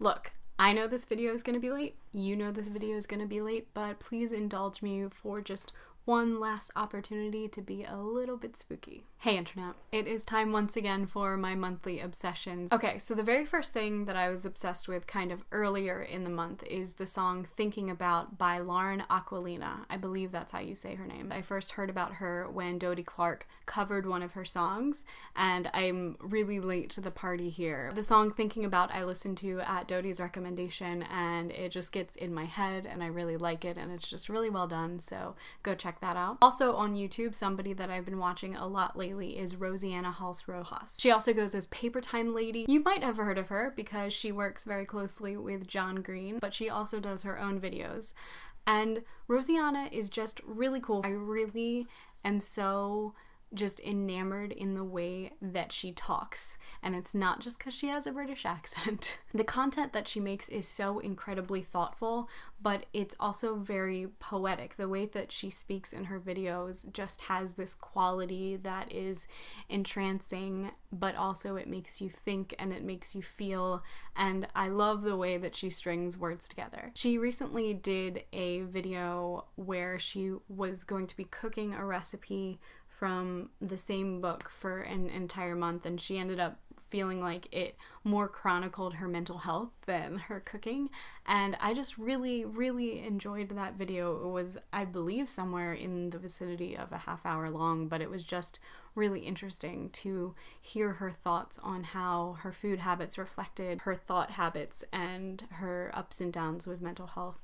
Look, I know this video is going to be late. You know this video is going to be late, but please indulge me for just one last opportunity to be a little bit spooky. Hey internet, it is time once again for my monthly obsessions. Okay, so the very first thing that I was obsessed with kind of earlier in the month is the song Thinking About by Lauren Aquilina. I believe that's how you say her name. I first heard about her when Dodie Clark covered one of her songs, and I'm really late to the party here. The song Thinking About I listened to at Dodie's recommendation, and it just gets in my head, and I really like it, and it's just really well done, so go check that out. Also on YouTube, somebody that I've been watching a lot lately is Rosianna Halse Rojas. She also goes as Paper Time Lady. You might have heard of her because she works very closely with John Green, but she also does her own videos. And Rosianna is just really cool. I really am so just enamored in the way that she talks. And it's not just because she has a British accent. the content that she makes is so incredibly thoughtful, but it's also very poetic. The way that she speaks in her videos just has this quality that is entrancing, but also it makes you think and it makes you feel. And I love the way that she strings words together. She recently did a video where she was going to be cooking a recipe from the same book for an entire month, and she ended up feeling like it more chronicled her mental health than her cooking. And I just really, really enjoyed that video. It was, I believe, somewhere in the vicinity of a half hour long, but it was just really interesting to hear her thoughts on how her food habits reflected her thought habits and her ups and downs with mental health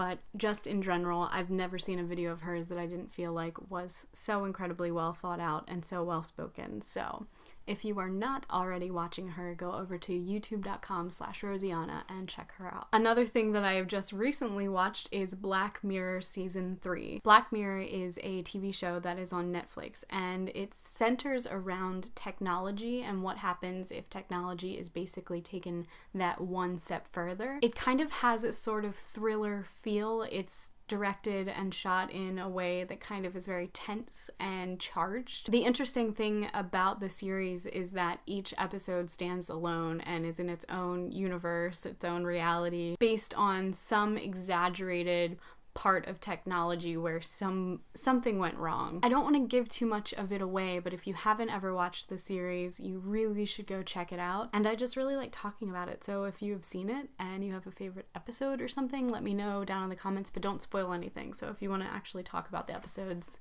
but just in general, I've never seen a video of hers that I didn't feel like was so incredibly well thought out and so well spoken. So if you are not already watching her, go over to youtube.com slash Rosianna and check her out. Another thing that I have just recently watched is Black Mirror Season 3. Black Mirror is a TV show that is on Netflix and it centers around technology and what happens if technology is basically taken that one step further. It kind of has a sort of thriller feel. It's directed and shot in a way that kind of is very tense and charged. The interesting thing about the series is that each episode stands alone and is in its own universe, its own reality, based on some exaggerated part of technology where some something went wrong. I don't want to give too much of it away, but if you haven't ever watched the series, you really should go check it out. And I just really like talking about it. So if you have seen it and you have a favorite episode or something, let me know down in the comments, but don't spoil anything. So if you want to actually talk about the episodes,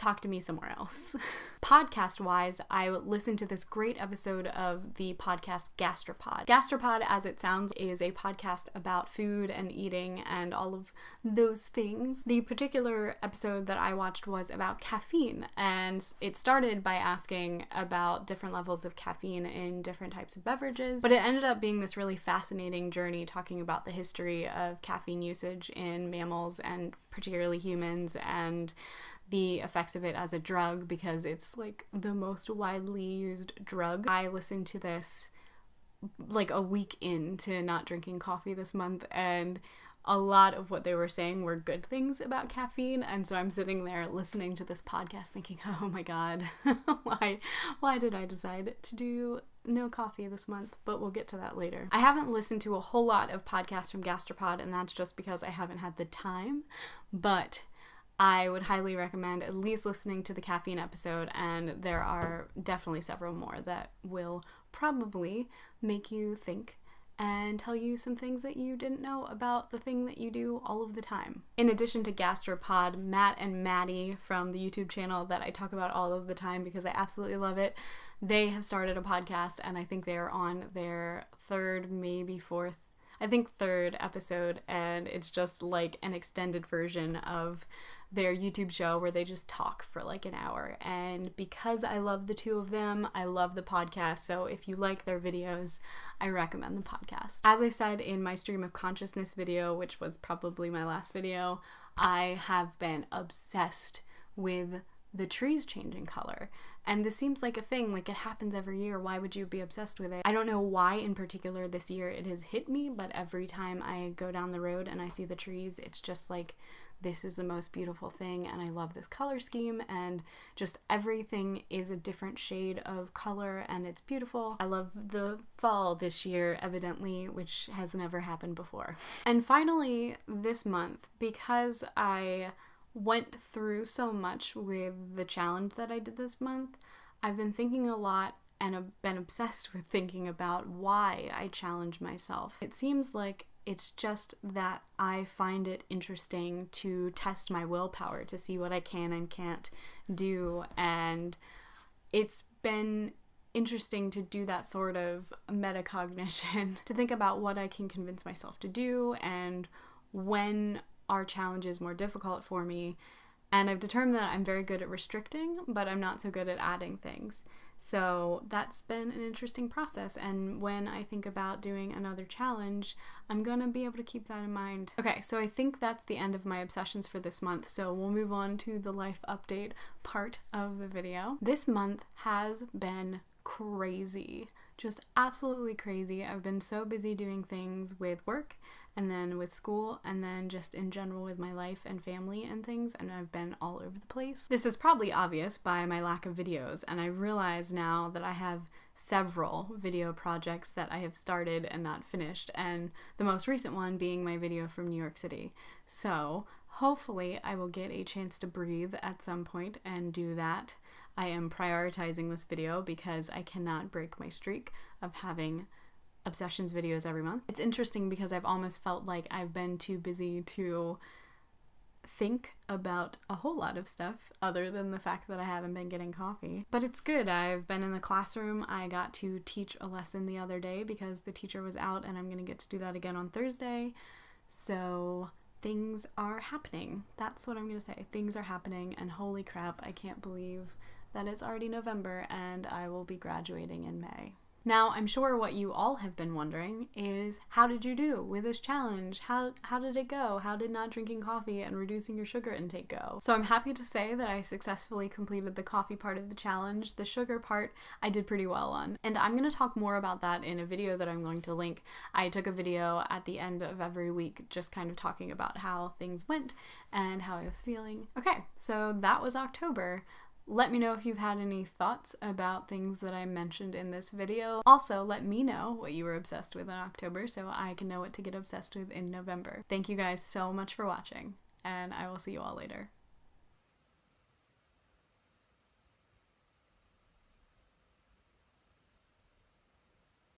talk to me somewhere else. podcast wise, I listened to this great episode of the podcast Gastropod. Gastropod, as it sounds, is a podcast about food and eating and all of those things. The particular episode that I watched was about caffeine, and it started by asking about different levels of caffeine in different types of beverages, but it ended up being this really fascinating journey talking about the history of caffeine usage in mammals and particularly humans and the effects of it as a drug because it's like the most widely used drug. I listened to this like a week into not drinking coffee this month and a lot of what they were saying were good things about caffeine and so I'm sitting there listening to this podcast thinking, "Oh my god, why why did I decide to do no coffee this month?" But we'll get to that later. I haven't listened to a whole lot of podcasts from Gastropod and that's just because I haven't had the time, but I would highly recommend at least listening to the caffeine episode, and there are definitely several more that will probably make you think and tell you some things that you didn't know about the thing that you do all of the time. In addition to Gastropod, Matt and Maddie from the YouTube channel that I talk about all of the time because I absolutely love it, they have started a podcast and I think they're on their third, maybe fourth I think third episode, and it's just like an extended version of their YouTube show where they just talk for like an hour. And because I love the two of them, I love the podcast. So if you like their videos, I recommend the podcast. As I said in my stream of consciousness video, which was probably my last video, I have been obsessed with the trees changing color. And this seems like a thing, like it happens every year. Why would you be obsessed with it? I don't know why in particular this year it has hit me, but every time I go down the road and I see the trees, it's just like this is the most beautiful thing and I love this color scheme and just everything is a different shade of color and it's beautiful. I love the fall this year, evidently, which has never happened before. And finally, this month, because I went through so much with the challenge that I did this month, I've been thinking a lot and have been obsessed with thinking about why I challenge myself. It seems like it's just that I find it interesting to test my willpower to see what I can and can't do. And it's been interesting to do that sort of metacognition, to think about what I can convince myself to do and when are challenges more difficult for me. And I've determined that I'm very good at restricting, but I'm not so good at adding things. So that's been an interesting process. And when I think about doing another challenge, I'm gonna be able to keep that in mind. Okay, so I think that's the end of my obsessions for this month. So we'll move on to the life update part of the video. This month has been crazy. Just absolutely crazy. I've been so busy doing things with work and then with school, and then just in general with my life and family and things, and I've been all over the place. This is probably obvious by my lack of videos, and I realize now that I have several video projects that I have started and not finished, and the most recent one being my video from New York City. So, hopefully, I will get a chance to breathe at some point and do that. I am prioritizing this video because I cannot break my streak of having obsessions videos every month. It's interesting because I've almost felt like I've been too busy to think about a whole lot of stuff other than the fact that I haven't been getting coffee. But it's good. I've been in the classroom. I got to teach a lesson the other day because the teacher was out and I'm going to get to do that again on Thursday. So things are happening. That's what I'm going to say. Things are happening and holy crap, I can't believe that it's already November and I will be graduating in May. Now, I'm sure what you all have been wondering is how did you do with this challenge? How how did it go? How did not drinking coffee and reducing your sugar intake go? So I'm happy to say that I successfully completed the coffee part of the challenge. The sugar part I did pretty well on. And I'm going to talk more about that in a video that I'm going to link. I took a video at the end of every week just kind of talking about how things went and how I was feeling. Okay, so that was October. Let me know if you've had any thoughts about things that I mentioned in this video. Also, let me know what you were obsessed with in October so I can know what to get obsessed with in November. Thank you guys so much for watching, and I will see you all later.